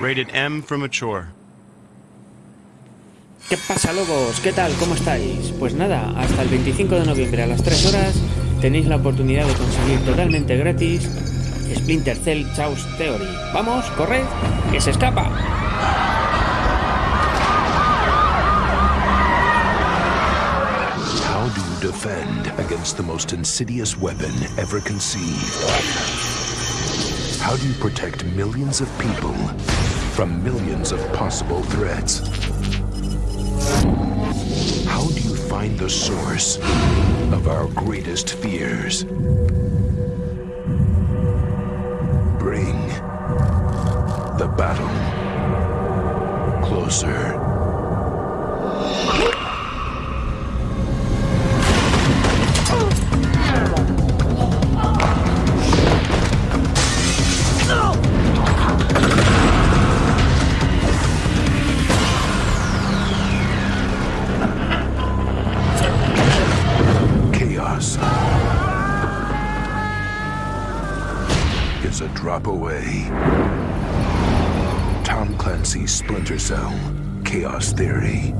Rated M for mature. ¿Qué pasa, lobos? ¿Qué tal? ¿Cómo estáis? Pues nada, hasta el 25 de noviembre a las 3 horas tenéis la oportunidad de conseguir totalmente gratis Splinter Cell Chaos Theory. ¡Vamos, corred! ¡Que se escapa! How do you defend against the most insidious weapon ever conceived? How do you protect millions of people from millions of possible threats? How do you find the source of our greatest fears? Bring the battle closer. Is a drop away. Tom Clancy's Splinter Cell, Chaos Theory.